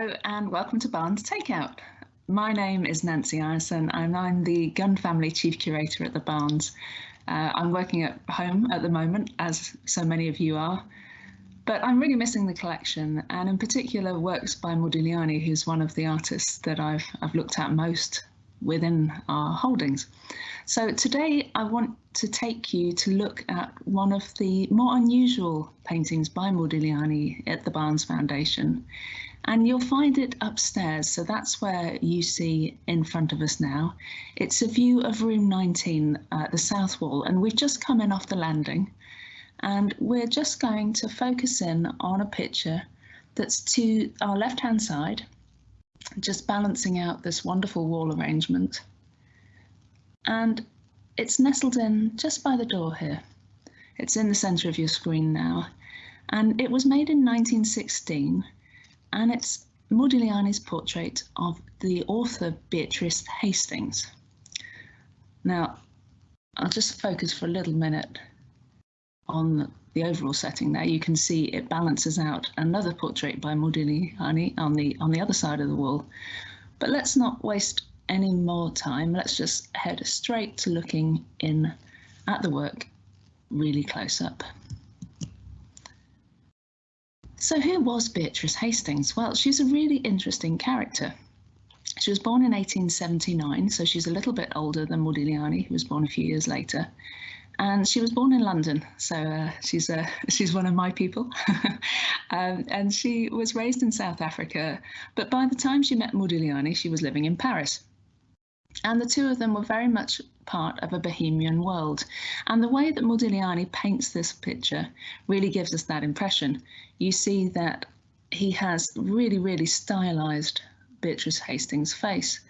Hello and welcome to Barnes Takeout. My name is Nancy Ireson and I'm the Gund Family Chief Curator at the Barnes. Uh, I'm working at home at the moment, as so many of you are, but I'm really missing the collection and in particular works by Modigliani, who's one of the artists that I've, I've looked at most within our holdings. So today I want to take you to look at one of the more unusual paintings by Modigliani at the Barnes Foundation. And you'll find it upstairs, so that's where you see in front of us now. It's a view of room 19, uh, the south wall, and we've just come in off the landing. And we're just going to focus in on a picture that's to our left-hand side, just balancing out this wonderful wall arrangement. And it's nestled in just by the door here. It's in the center of your screen now. And it was made in 1916, and it's Modigliani's portrait of the author Beatrice Hastings. Now, I'll just focus for a little minute on the overall setting there. You can see it balances out another portrait by Modigliani on the on the other side of the wall. But let's not waste any more time. Let's just head straight to looking in at the work really close up. So who was Beatrice Hastings? Well, she's a really interesting character. She was born in 1879, so she's a little bit older than Modigliani, who was born a few years later and she was born in London, so uh, she's uh, she's one of my people. um, and she was raised in South Africa, but by the time she met Modigliani, she was living in Paris. And the two of them were very much part of a bohemian world. And the way that Modigliani paints this picture really gives us that impression. You see that he has really, really stylized Beatrice Hastings' face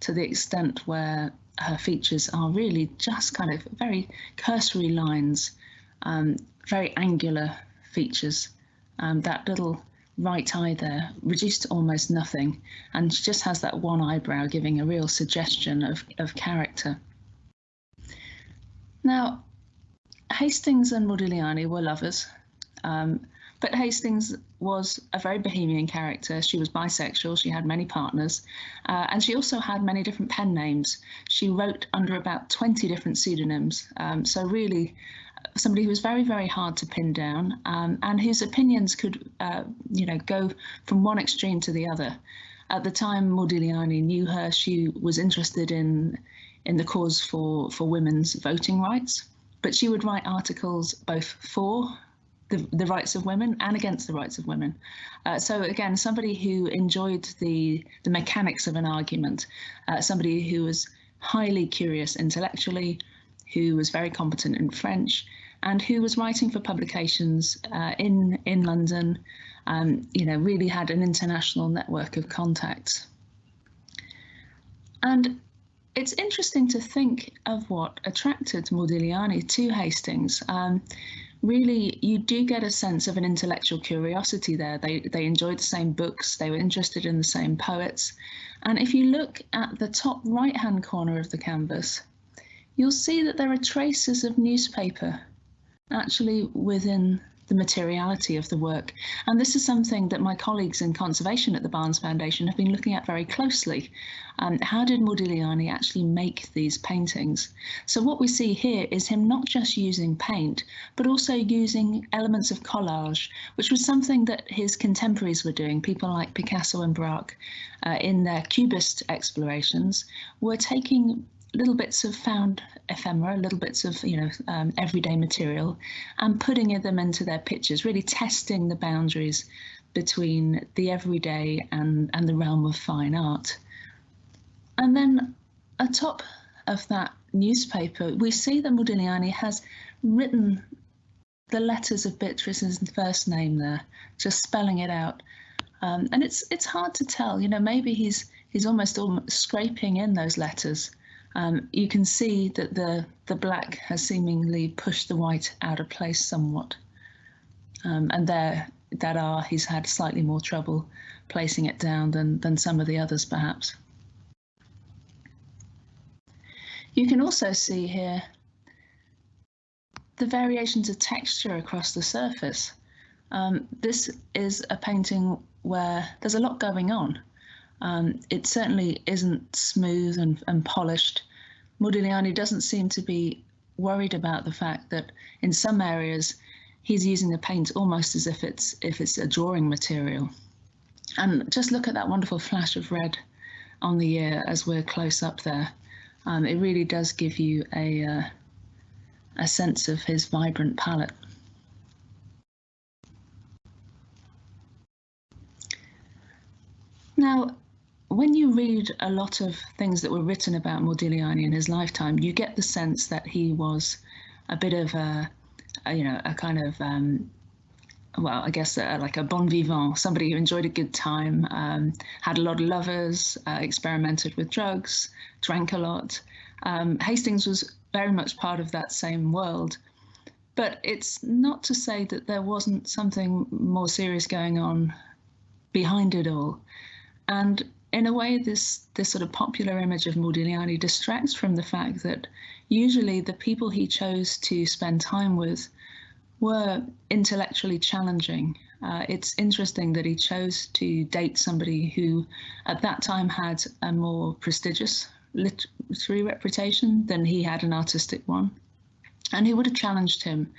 to the extent where her features are really just kind of very cursory lines, um, very angular features. Um, that little right eye there reduced to almost nothing, and she just has that one eyebrow giving a real suggestion of, of character. Now, Hastings and Modigliani were lovers. Um, but Hastings was a very bohemian character. She was bisexual, she had many partners, uh, and she also had many different pen names. She wrote under about 20 different pseudonyms. Um, so, really, somebody who was very, very hard to pin down um, and whose opinions could, uh, you know, go from one extreme to the other. At the time Modigliani knew her, she was interested in in the cause for, for women's voting rights, but she would write articles both for the, the rights of women and against the rights of women. Uh, so again, somebody who enjoyed the, the mechanics of an argument, uh, somebody who was highly curious intellectually, who was very competent in French, and who was writing for publications uh, in, in London, um, you know, really had an international network of contacts. And it's interesting to think of what attracted Modigliani to Hastings. Um, really you do get a sense of an intellectual curiosity there. They they enjoyed the same books, they were interested in the same poets. And if you look at the top right hand corner of the canvas, you'll see that there are traces of newspaper actually within the materiality of the work. And this is something that my colleagues in conservation at the Barnes Foundation have been looking at very closely. Um, how did Modigliani actually make these paintings? So what we see here is him not just using paint, but also using elements of collage, which was something that his contemporaries were doing. People like Picasso and Braque, uh, in their cubist explorations, were taking little bits of found ephemera, little bits of you know um, everyday material, and putting them into their pictures, really testing the boundaries between the everyday and and the realm of fine art. And then atop of that newspaper, we see that Modigliani has written the letters of Beatrice's first name there, just spelling it out. Um, and it's it's hard to tell, you know, maybe he's he's almost, almost scraping in those letters um, you can see that the, the black has seemingly pushed the white out of place somewhat. Um, and there, that R, he's had slightly more trouble placing it down than, than some of the others perhaps. You can also see here the variations of texture across the surface. Um, this is a painting where there's a lot going on. Um, it certainly isn't smooth and, and polished. Modigliani doesn't seem to be worried about the fact that in some areas he's using the paint almost as if it's if it's a drawing material. And just look at that wonderful flash of red on the ear as we're close up there. Um, it really does give you a uh, a sense of his vibrant palette. Now, when you read a lot of things that were written about Modigliani in his lifetime, you get the sense that he was a bit of a, a you know, a kind of, um, well, I guess like a bon vivant, somebody who enjoyed a good time, um, had a lot of lovers, uh, experimented with drugs, drank a lot. Um, Hastings was very much part of that same world. But it's not to say that there wasn't something more serious going on behind it all. And in a way, this this sort of popular image of Modigliani distracts from the fact that usually the people he chose to spend time with were intellectually challenging. Uh, it's interesting that he chose to date somebody who, at that time, had a more prestigious literary reputation than he had an artistic one, and who would have challenged him,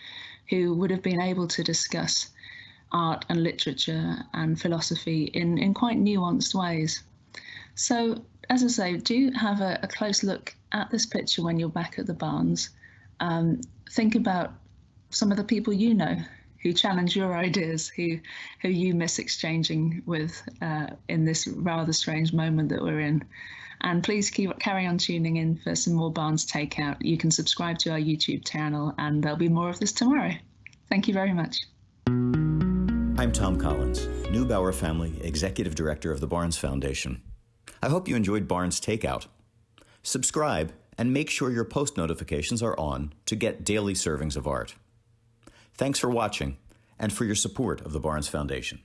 who would have been able to discuss art and literature and philosophy in, in quite nuanced ways. So, as I say, do have a, a close look at this picture when you're back at the Barnes. Um, think about some of the people you know who challenge your ideas, who who you miss exchanging with uh, in this rather strange moment that we're in. And please keep carry on tuning in for some more Barnes Takeout. You can subscribe to our YouTube channel, and there'll be more of this tomorrow. Thank you very much. I'm Tom Collins, Neubauer Family Executive Director of the Barnes Foundation. I hope you enjoyed Barnes Takeout. Subscribe and make sure your post notifications are on to get daily servings of art. Thanks for watching and for your support of the Barnes Foundation.